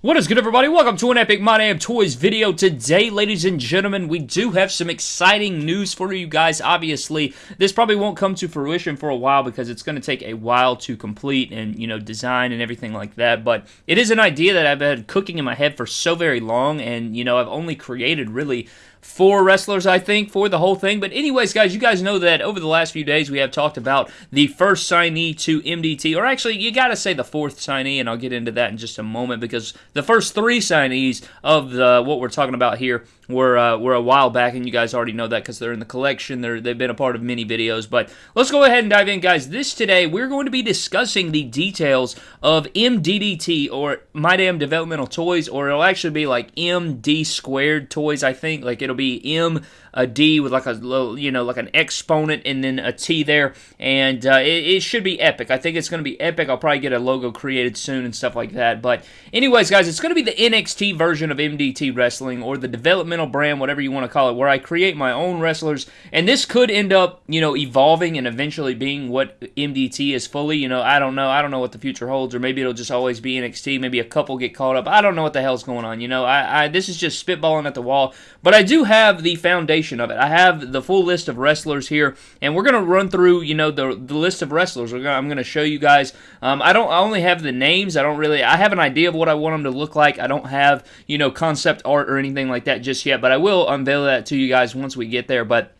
What is good everybody? Welcome to an Epic My Damn Toys video. Today, ladies and gentlemen, we do have some exciting news for you guys. Obviously, this probably won't come to fruition for a while because it's going to take a while to complete and, you know, design and everything like that. But it is an idea that I've had cooking in my head for so very long and, you know, I've only created really four wrestlers, I think, for the whole thing. But anyways, guys, you guys know that over the last few days we have talked about the first signee to MDT, or actually, you got to say the fourth signee, and I'll get into that in just a moment because the first three signees of the what we're talking about here were uh, were a while back, and you guys already know that because they're in the collection. They're, they've been a part of many videos. But let's go ahead and dive in, guys. This today, we're going to be discussing the details of MDDT, or My Damn Developmental Toys, or it'll actually be like MD Squared Toys, I think. Like, it'll be M a D with like a little, you know, like an exponent and then a T there. And uh, it, it, should be epic. I think it's going to be epic. I'll probably get a logo created soon and stuff like that. But, anyways, guys, it's going to be the NXT version of MDT Wrestling or the developmental brand, whatever you want to call it, where I create my own wrestlers. And this could end up, you know, evolving and eventually being what MDT is fully. You know, I don't know. I don't know what the future holds, or maybe it'll just always be NXT. Maybe a couple get caught up. I don't know what the hell's going on. You know, I, I this is just spitballing at the wall. But I do have the foundation of it. I have the full list of wrestlers here, and we're gonna run through, you know, the the list of wrestlers. Gonna, I'm gonna show you guys. Um, I don't. I only have the names. I don't really. I have an idea of what I want them to look like. I don't have, you know, concept art or anything like that just yet. But I will unveil that to you guys once we get there. But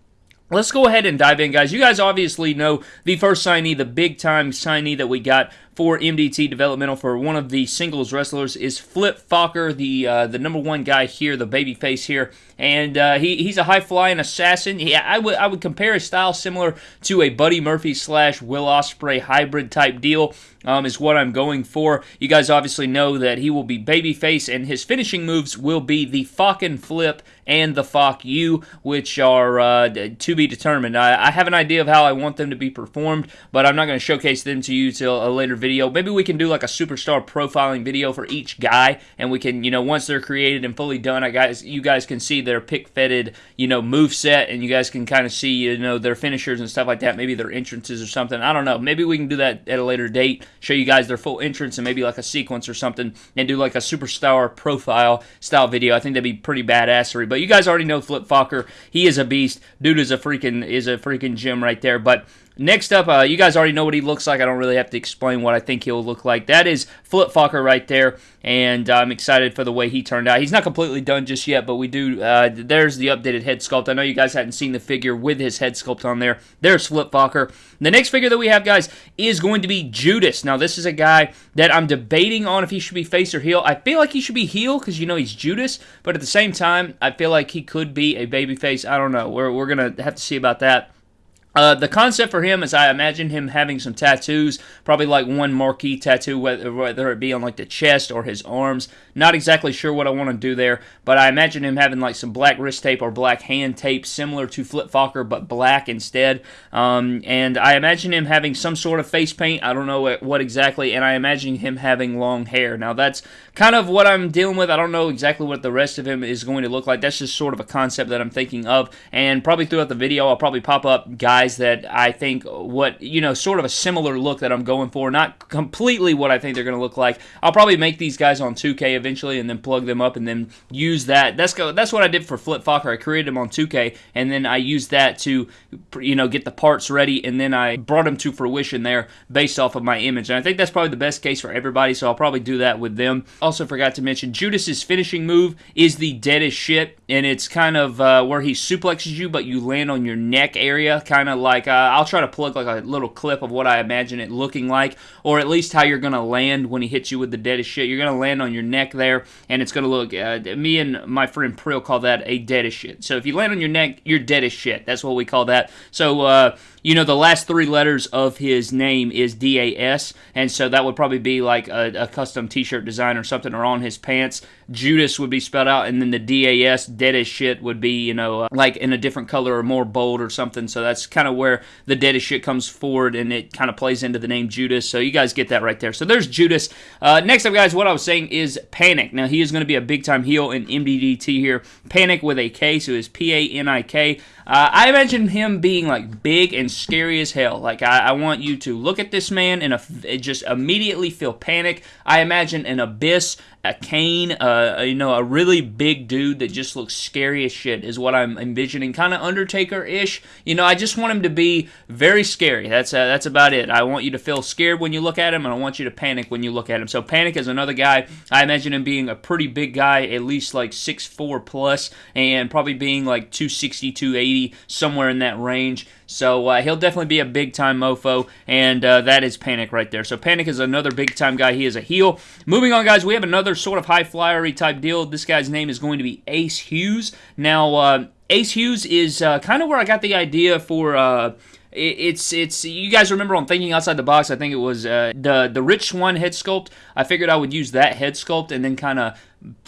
Let's go ahead and dive in, guys. You guys obviously know the first signee, the big time signee that we got for MDT Developmental for one of the singles wrestlers is Flip Fokker, the uh, the number one guy here, the baby face here, and uh, he, he's a high flying assassin. Yeah, I would I would compare his style similar to a Buddy Murphy slash Will Ospreay hybrid type deal. Um, is what I'm going for. You guys obviously know that he will be babyface, and his finishing moves will be the fucking flip and the fuck you, which are uh, to be determined. I, I, have an idea of how I want them to be performed, but I'm not going to showcase them to you till a later video video. Maybe we can do like a superstar profiling video for each guy, and we can, you know, once they're created and fully done, I guys, you guys can see their pick fetted, you know, move set, and you guys can kind of see, you know, their finishers and stuff like that. Maybe their entrances or something. I don't know. Maybe we can do that at a later date. Show you guys their full entrance and maybe like a sequence or something, and do like a superstar profile style video. I think that'd be pretty badassery. But you guys already know Flip Fokker. He is a beast. Dude is a freaking is a freaking gem right there. But Next up, uh, you guys already know what he looks like. I don't really have to explain what I think he'll look like. That is Flip Fokker right there, and I'm excited for the way he turned out. He's not completely done just yet, but we do. Uh, there's the updated head sculpt. I know you guys hadn't seen the figure with his head sculpt on there. There's Flip Fokker. The next figure that we have, guys, is going to be Judas. Now, this is a guy that I'm debating on if he should be face or heel. I feel like he should be heel because, you know, he's Judas, but at the same time, I feel like he could be a baby face. I don't know. We're, we're going to have to see about that. Uh, the concept for him is I imagine him having some tattoos, probably like one marquee tattoo, whether, whether it be on like the chest or his arms. Not exactly sure what I want to do there, but I imagine him having like some black wrist tape or black hand tape, similar to Flip Fokker, but black instead. Um, and I imagine him having some sort of face paint. I don't know what exactly, and I imagine him having long hair. Now that's kind of what I'm dealing with. I don't know exactly what the rest of him is going to look like. That's just sort of a concept that I'm thinking of, and probably throughout the video, I'll probably pop up guys guys that I think what, you know, sort of a similar look that I'm going for. Not completely what I think they're going to look like. I'll probably make these guys on 2K eventually and then plug them up and then use that. That's go, that's what I did for Flip Fokker. I created them on 2K and then I used that to, you know, get the parts ready and then I brought them to fruition there based off of my image. And I think that's probably the best case for everybody, so I'll probably do that with them. Also forgot to mention, Judas's finishing move is the deadest shit, and it's kind of uh, where he suplexes you, but you land on your neck area, kind of like uh, I'll try to plug like a little clip of what I imagine it looking like, or at least how you're gonna land when he hits you with the deadest shit. You're gonna land on your neck there, and it's gonna look. Uh, me and my friend Prill call that a deadest shit. So if you land on your neck, you're dead as shit. That's what we call that. So uh, you know, the last three letters of his name is DAS, and so that would probably be like a, a custom T-shirt design or something, or on his pants. Judas would be spelled out, and then the DAS, dead as shit, would be you know uh, like in a different color or more bold or something. So that's kind of where the dead as shit comes forward, and it kind of plays into the name Judas. So you guys get that right there. So there's Judas. Uh, next up, guys, what I was saying is Panic. Now he is going to be a big time heel in MDDT here. Panic with a K, so it's P A N I K. Uh, I imagine him being like big and scary as hell. Like I, I want you to look at this man and a, just immediately feel panic. I imagine an abyss a Kane, uh, you know, a really big dude that just looks scary as shit is what I'm envisioning. Kind of Undertaker ish. You know, I just want him to be very scary. That's uh, that's about it. I want you to feel scared when you look at him, and I want you to panic when you look at him. So Panic is another guy. I imagine him being a pretty big guy, at least like six four plus, and probably being like 260, 280, somewhere in that range. So uh, he'll definitely be a big time mofo, and uh, that is Panic right there. So Panic is another big time guy. He is a heel. Moving on, guys, we have another sort of high flyery type deal. This guy's name is going to be Ace Hughes. Now, uh, Ace Hughes is uh, kind of where I got the idea for uh, it's it's you guys remember on thinking outside the box i think it was uh, the the rich swann head sculpt i figured i would use that head sculpt and then kind of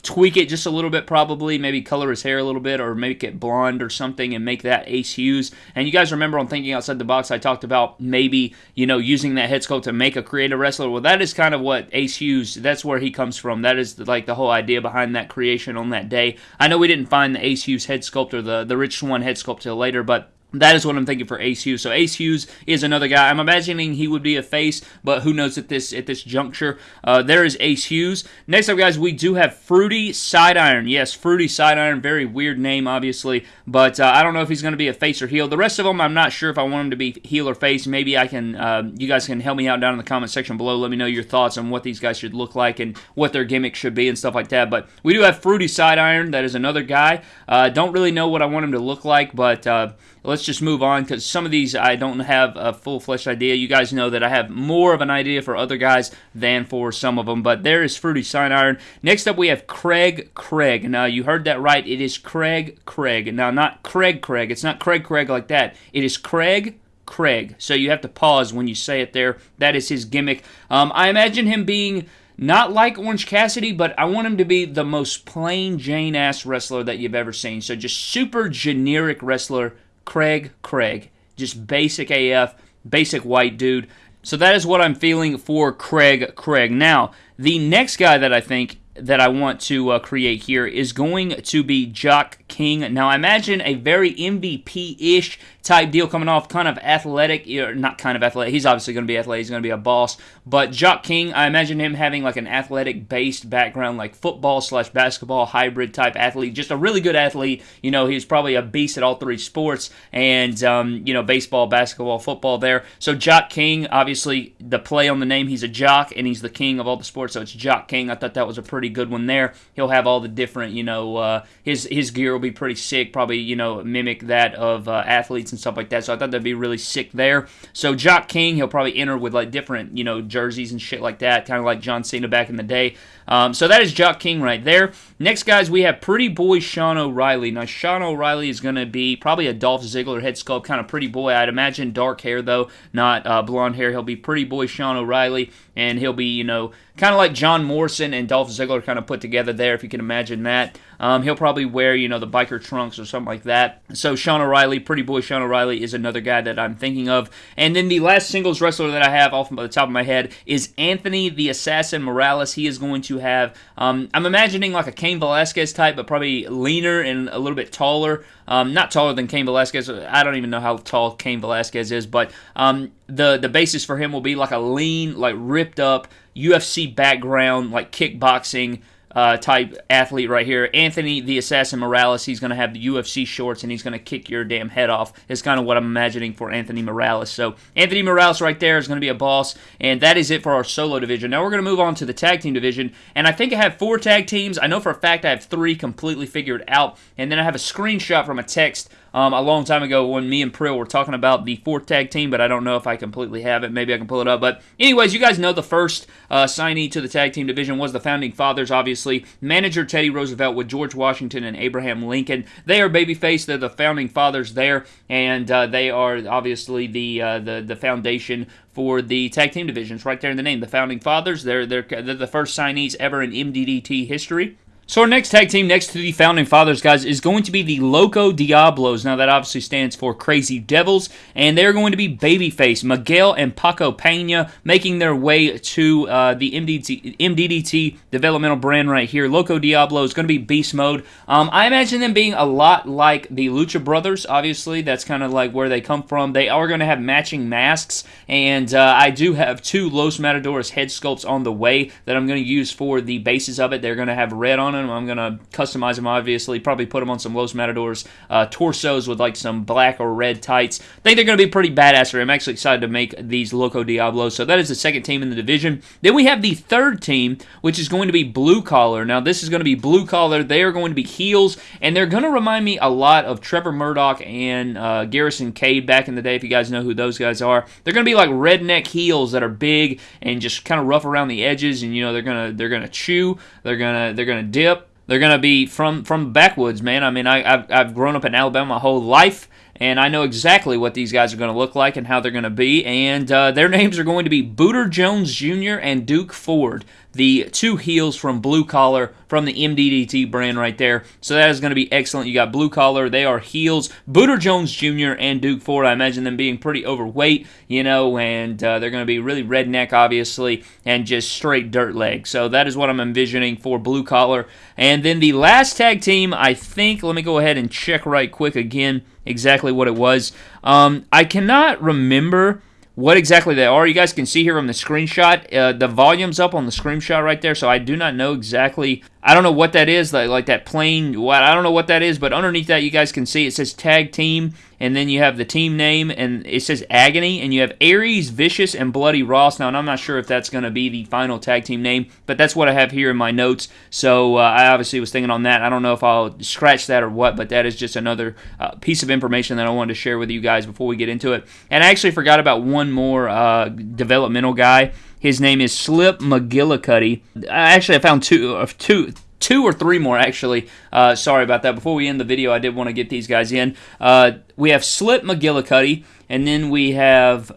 tweak it just a little bit probably maybe color his hair a little bit or make it blonde or something and make that ace hughes. And you guys remember on thinking outside the box i talked about maybe you know using that head sculpt to make a creative wrestler. Well that is kind of what ace hughes that's where he comes from. That is like the whole idea behind that creation on that day. I know we didn't find the ace hughes head sculpt or the the rich swann head sculpt till later but that is what I'm thinking for Ace Hughes. So Ace Hughes is another guy. I'm imagining he would be a face, but who knows at this at this juncture. Uh, there is Ace Hughes. Next up, guys, we do have Fruity Sidearn. Yes, Fruity Sidearn. Very weird name, obviously, but uh, I don't know if he's going to be a face or heel. The rest of them, I'm not sure if I want him to be heel or face. Maybe I can. Uh, you guys can help me out down in the comment section below. Let me know your thoughts on what these guys should look like and what their gimmick should be and stuff like that. But we do have Fruity Sidearn. That is another guy. Uh, don't really know what I want him to look like, but uh, let's just move on because some of these I don't have a full-fledged idea. You guys know that I have more of an idea for other guys than for some of them, but there is Fruity Sign Iron. Next up, we have Craig Craig. Now, you heard that right. It is Craig Craig. Now, not Craig Craig. It's not Craig Craig like that. It is Craig Craig. So you have to pause when you say it there. That is his gimmick. Um, I imagine him being not like Orange Cassidy, but I want him to be the most plain Jane ass wrestler that you've ever seen. So just super generic wrestler Craig Craig. Just basic AF, basic white dude. So that is what I'm feeling for Craig Craig. Now, the next guy that I think that I want to uh, create here is going to be Jock King. Now, I imagine a very MVP ish type deal coming off, kind of athletic, not kind of athletic. He's obviously going to be athletic. He's going to be a boss. But Jock King, I imagine him having like an athletic based background, like football slash basketball hybrid type athlete. Just a really good athlete. You know, he's probably a beast at all three sports and, um, you know, baseball, basketball, football there. So Jock King, obviously, the play on the name, he's a jock and he's the king of all the sports. So it's Jock King. I thought that was a pretty good one there. He'll have all the different, you know, uh, his, his gear will be pretty sick. Probably, you know, mimic that of uh, athletes and stuff like that. So I thought that'd be really sick there. So Jock King, he'll probably enter with like different, you know, jerseys and shit like that, kind of like John Cena back in the day. Um, so that is Jock King right there. Next, guys, we have Pretty Boy Sean O'Reilly. Now, Sean O'Reilly is going to be probably a Dolph Ziggler head sculpt, kind of pretty boy. I'd imagine dark hair, though, not uh, blonde hair. He'll be Pretty Boy Sean O'Reilly, and he'll be, you know, kind of like John Morrison and Dolph Ziggler kind of put together there, if you can imagine that. Um, he'll probably wear, you know, the biker trunks or something like that. So Sean O'Reilly, Pretty Boy Sean O'Reilly, is another guy that I'm thinking of. And then the last singles wrestler that I have off the top of my head is Anthony the Assassin Morales. He is going to have, um, I'm imagining like a Cain Velasquez type, but probably leaner and a little bit taller. Um, not taller than Cain Velasquez. I don't even know how tall Cain Velasquez is, but um, the the basis for him will be like a lean, like ripped up UFC background, like kickboxing uh, type athlete right here. Anthony the Assassin Morales, he's going to have the UFC shorts and he's going to kick your damn head off, is kind of what I'm imagining for Anthony Morales. So, Anthony Morales right there is going to be a boss, and that is it for our solo division. Now, we're going to move on to the tag team division, and I think I have four tag teams. I know for a fact I have three completely figured out, and then I have a screenshot from a text um, a long time ago when me and Prill were talking about the fourth tag team, but I don't know if I completely have it. Maybe I can pull it up. But, anyways, you guys know the first uh, signee to the tag team division was the Founding Fathers, obviously. Manager Teddy Roosevelt with George Washington and Abraham Lincoln. They are babyface. They're the Founding Fathers there, and uh, they are obviously the, uh, the, the foundation for the tag team divisions right there in the name. The Founding Fathers, they're, they're, they're the first signees ever in MDDT history. So our next tag team next to the Founding Fathers, guys, is going to be the Loco Diablos. Now that obviously stands for Crazy Devils, and they're going to be Babyface, Miguel, and Paco Pena making their way to uh, the MDT, MDDT developmental brand right here. Loco Diablo is going to be Beast Mode. Um, I imagine them being a lot like the Lucha Brothers. Obviously, that's kind of like where they come from. They are going to have matching masks, and uh, I do have two Los Matadores head sculpts on the way that I'm going to use for the bases of it. They're going to have red on it them. I'm going to customize them, obviously. Probably put them on some Los Matadors uh, torsos with like some black or red tights. I think they're going to be pretty badass. I'm actually excited to make these Loco Diablos. So that is the second team in the division. Then we have the third team, which is going to be Blue Collar. Now, this is going to be Blue Collar. They are going to be heels, and they're going to remind me a lot of Trevor Murdoch and uh, Garrison Cade back in the day, if you guys know who those guys are. They're going to be like redneck heels that are big and just kind of rough around the edges, and you know they're gonna they're gonna chew, they're gonna they're gonna dip, they're going to be from from backwoods, man. I mean, I, have I've grown up in Alabama my whole life, and I know exactly what these guys are going to look like and how they're going to be. And uh, their names are going to be Booter Jones Jr. and Duke Ford the two heels from Blue Collar from the MDDT brand right there. So that is going to be excellent. You got Blue Collar, they are heels. Booter Jones Jr. and Duke Ford, I imagine them being pretty overweight, you know, and uh, they're going to be really redneck, obviously, and just straight dirt leg. So that is what I'm envisioning for Blue Collar. And then the last tag team, I think, let me go ahead and check right quick again exactly what it was. Um, I cannot remember what exactly they are. You guys can see here on the screenshot. Uh, the volume's up on the screenshot right there, so I do not know exactly I don't know what that is, like, like that plain, what I don't know what that is, but underneath that you guys can see it says tag team, and then you have the team name, and it says Agony, and you have Aries, Vicious, and Bloody Ross. Now, and I'm not sure if that's going to be the final tag team name, but that's what I have here in my notes. So uh, I obviously was thinking on that. I don't know if I'll scratch that or what, but that is just another uh, piece of information that I wanted to share with you guys before we get into it. And I actually forgot about one more uh, developmental guy. His name is Slip McGillicuddy. Actually, I found two, uh, two, two or three more actually. Uh, sorry about that. Before we end the video, I did want to get these guys in. Uh, we have Slip McGillicuddy, and then we have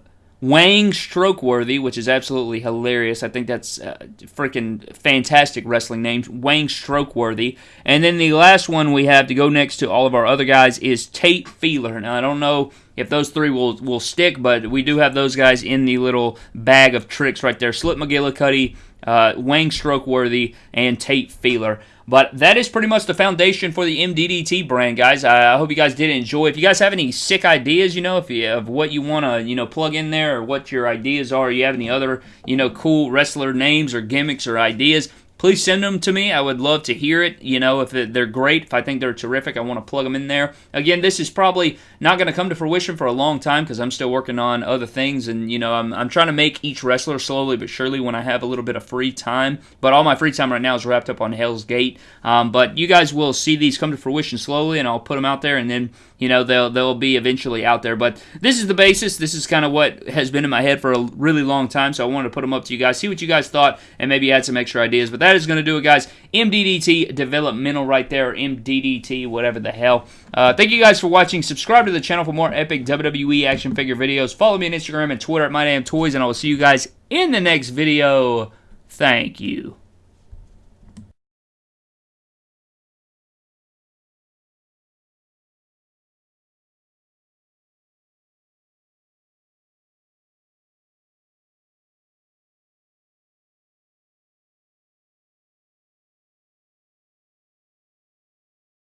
Wang Strokeworthy, which is absolutely hilarious. I think that's a freaking fantastic wrestling name. Wang Strokeworthy. And then the last one we have to go next to all of our other guys is Tate Feeler. Now, I don't know if those three will, will stick, but we do have those guys in the little bag of tricks right there. Slip McGillicuddy, uh, Wang Strokeworthy, and Tate Feeler. But that is pretty much the foundation for the MDDT brand, guys. I hope you guys did enjoy. If you guys have any sick ideas, you know, if you of what you want to, you know, plug in there or what your ideas are, you have any other, you know, cool wrestler names or gimmicks or ideas, please send them to me. I would love to hear it. You know, if they're great, if I think they're terrific, I want to plug them in there. Again, this is probably not going to come to fruition for a long time because I'm still working on other things, and you know, I'm, I'm trying to make each wrestler slowly but surely when I have a little bit of free time. But all my free time right now is wrapped up on Hell's Gate. Um, but you guys will see these come to fruition slowly, and I'll put them out there, and then you know they'll they'll be eventually out there. But this is the basis. This is kind of what has been in my head for a really long time. So I wanted to put them up to you guys, see what you guys thought, and maybe add some extra ideas. But that is going to do it, guys. MDDT developmental right there, MDDT, whatever the hell. Uh, thank you guys for watching. Subscribe to the channel for more epic WWE action figure videos. Follow me on Instagram and Twitter at MyDamnToys, and I will see you guys in the next video. Thank you.